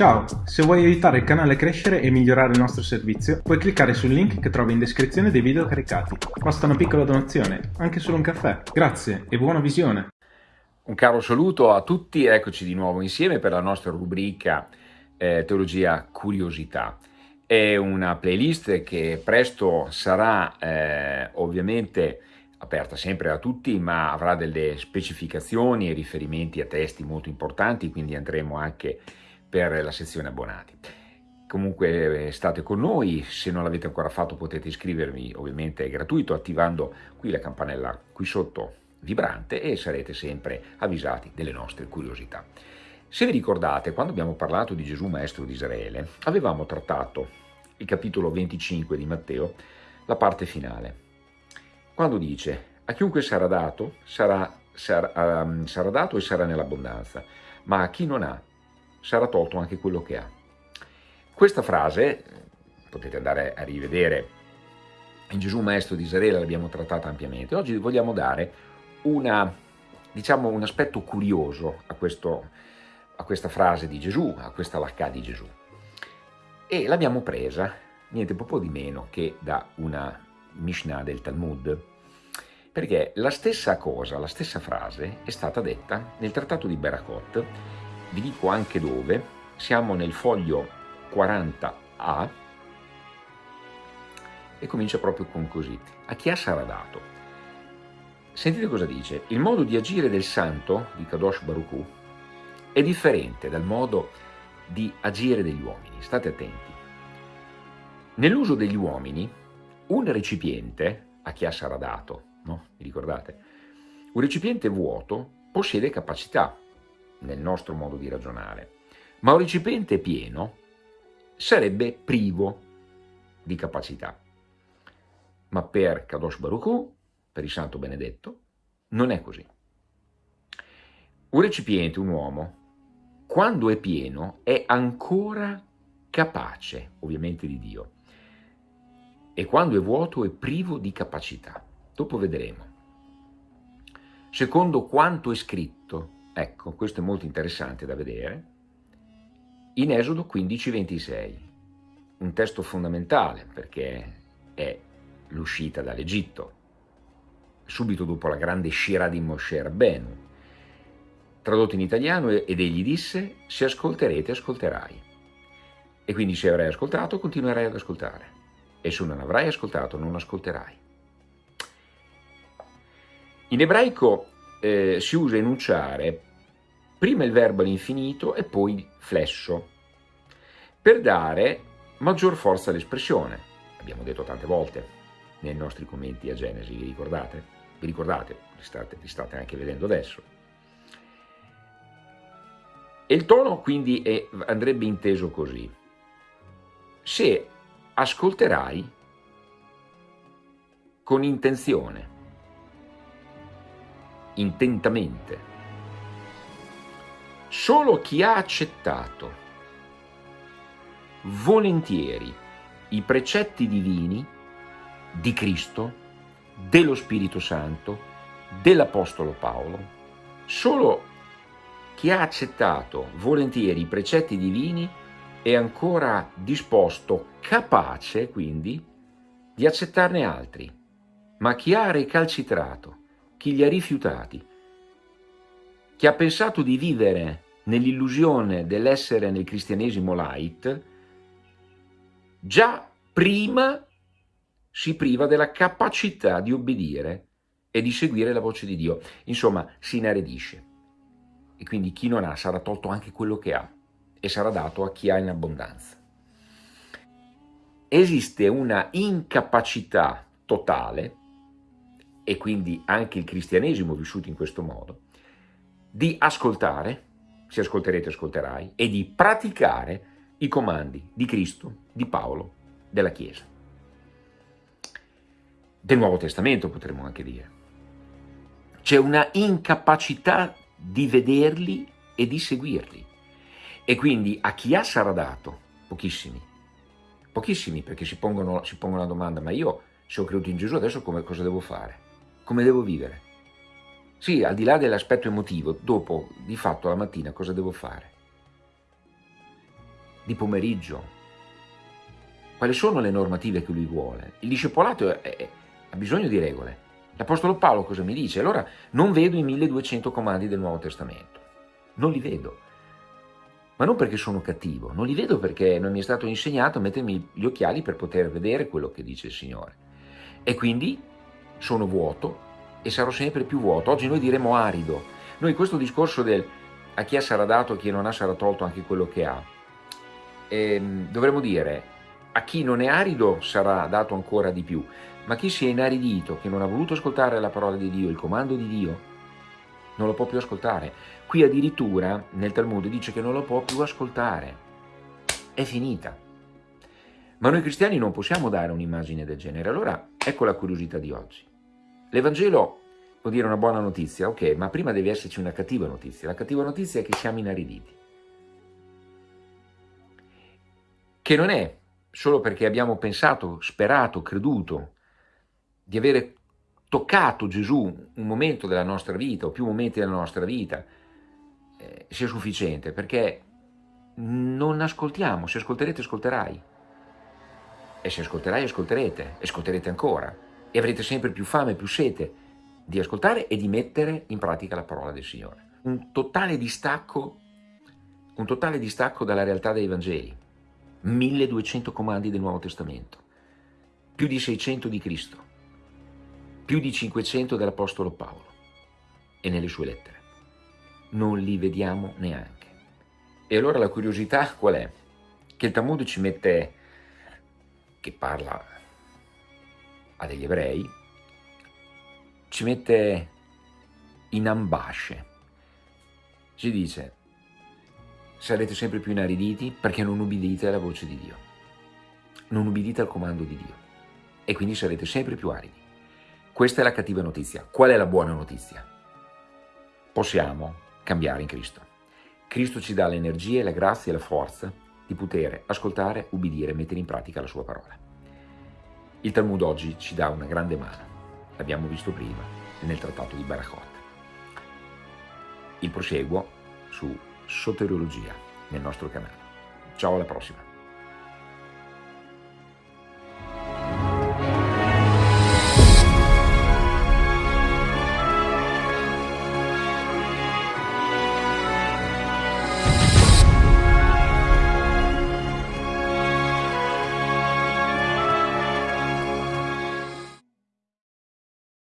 Ciao, se vuoi aiutare il canale a crescere e migliorare il nostro servizio, puoi cliccare sul link che trovi in descrizione dei video caricati. Basta una piccola donazione, anche solo un caffè. Grazie e buona visione! Un caro saluto a tutti, eccoci di nuovo insieme per la nostra rubrica eh, Teologia Curiosità. È una playlist che presto sarà eh, ovviamente aperta sempre a tutti, ma avrà delle specificazioni e riferimenti a testi molto importanti, quindi andremo anche per la sezione abbonati. Comunque eh, state con noi, se non l'avete ancora fatto potete iscrivervi, ovviamente è gratuito, attivando qui la campanella qui sotto vibrante e sarete sempre avvisati delle nostre curiosità. Se vi ricordate, quando abbiamo parlato di Gesù Maestro di Israele, avevamo trattato il capitolo 25 di Matteo, la parte finale, quando dice a chiunque sarà dato, sarà, sarà, um, sarà dato e sarà nell'abbondanza, ma a chi non ha, sarà tolto anche quello che ha. Questa frase, potete andare a rivedere in Gesù Maestro di Israele, l'abbiamo trattata ampiamente. Oggi vogliamo dare una, diciamo, un aspetto curioso a, questo, a questa frase di Gesù, a questa lacca di Gesù. E l'abbiamo presa, niente po' di meno che da una Mishnah del Talmud, perché la stessa cosa, la stessa frase è stata detta nel trattato di Berakot vi dico anche dove, siamo nel foglio 40A e comincia proprio con così. A chi ha sarà dato? Sentite cosa dice. Il modo di agire del santo, di Kadosh Baruch è differente dal modo di agire degli uomini. State attenti. Nell'uso degli uomini, un recipiente, a chi ha sarà dato, no? Vi ricordate? Un recipiente vuoto possiede capacità, nel nostro modo di ragionare, ma un recipiente pieno sarebbe privo di capacità. Ma per Kadosh Baruch per il Santo Benedetto, non è così. Un recipiente, un uomo, quando è pieno, è ancora capace, ovviamente, di Dio. E quando è vuoto è privo di capacità. Dopo vedremo. Secondo quanto è scritto, Ecco, questo è molto interessante da vedere. In Esodo 15:26, un testo fondamentale perché è l'uscita dall'Egitto, subito dopo la grande Shira di Moshe Rabbenu, tradotto in italiano, ed egli disse, se ascolterete, ascolterai. E quindi se avrai ascoltato, continuerai ad ascoltare. E se non avrai ascoltato, non ascolterai. In ebraico eh, si usa enunciare prima il verbo all'infinito e poi flesso, per dare maggior forza all'espressione. Abbiamo detto tante volte nei nostri commenti a Genesi, vi ricordate? Vi ricordate? Li state, li state anche vedendo adesso. E il tono quindi è, andrebbe inteso così. Se ascolterai con intenzione, intentamente. Solo chi ha accettato. Volentieri i precetti divini di Cristo, dello Spirito Santo, dell'Apostolo Paolo, solo chi ha accettato volentieri i precetti divini è ancora disposto, capace quindi, di accettarne altri, ma chi ha recalcitrato chi li ha rifiutati, chi ha pensato di vivere nell'illusione dell'essere nel cristianesimo light, già prima si priva della capacità di obbedire e di seguire la voce di Dio. Insomma, si inaridisce. E quindi chi non ha sarà tolto anche quello che ha e sarà dato a chi ha in abbondanza. Esiste una incapacità totale e quindi anche il cristianesimo vissuto in questo modo, di ascoltare, se ascolterete ascolterai, e di praticare i comandi di Cristo, di Paolo, della Chiesa. Del Nuovo Testamento potremmo anche dire. C'è una incapacità di vederli e di seguirli. E quindi a chi ha sarà dato? Pochissimi. Pochissimi perché si pongono, si pongono la domanda, ma io se ho creduto in Gesù adesso come, cosa devo fare? Come devo vivere. Sì, al di là dell'aspetto emotivo, dopo, di fatto, la mattina, cosa devo fare? di pomeriggio. Quali sono le normative che lui vuole? Il discepolato è, è, ha bisogno di regole. L'Apostolo Paolo cosa mi dice? Allora non vedo i 1200 comandi del Nuovo Testamento. Non li vedo. Ma non perché sono cattivo, non li vedo perché non mi è stato insegnato a mettermi gli occhiali per poter vedere quello che dice il Signore. E quindi sono vuoto e sarò sempre più vuoto. Oggi noi diremo arido. Noi questo discorso del a chi sarà dato, a chi non ha sarà tolto anche quello che ha, ehm, dovremmo dire a chi non è arido sarà dato ancora di più, ma chi si è inaridito, che non ha voluto ascoltare la parola di Dio, il comando di Dio, non lo può più ascoltare. Qui addirittura nel Talmud dice che non lo può più ascoltare. È finita. Ma noi cristiani non possiamo dare un'immagine del genere. Allora ecco la curiosità di oggi. L'Evangelo vuol dire una buona notizia, ok, ma prima deve esserci una cattiva notizia. La cattiva notizia è che siamo inariditi. Che non è solo perché abbiamo pensato, sperato, creduto di avere toccato Gesù un momento della nostra vita o più momenti della nostra vita eh, sia sufficiente, perché non ascoltiamo, se ascolterete ascolterai, e se ascolterai ascolterete, ascolterete ancora, e avrete sempre più fame, più sete di ascoltare e di mettere in pratica la parola del Signore. Un totale distacco, un totale distacco dalla realtà dei Vangeli, 1200 comandi del Nuovo Testamento, più di 600 di Cristo, più di 500 dell'Apostolo Paolo e nelle sue lettere. Non li vediamo neanche. E allora la curiosità qual è? Che il Talmud ci mette, che parla a degli ebrei, ci mette in ambasce. Ci dice, sarete sempre più inariditi perché non ubbidite alla voce di Dio. Non ubbidite al comando di Dio. E quindi sarete sempre più aridi. Questa è la cattiva notizia. Qual è la buona notizia? Possiamo cambiare in Cristo. Cristo ci dà l'energia, la grazia e la forza di poter ascoltare, ubbidire e mettere in pratica la sua parola. Il Talmud oggi ci dà una grande mano, l'abbiamo visto prima nel trattato di Barachot. Il proseguo su soteriologia nel nostro canale. Ciao alla prossima!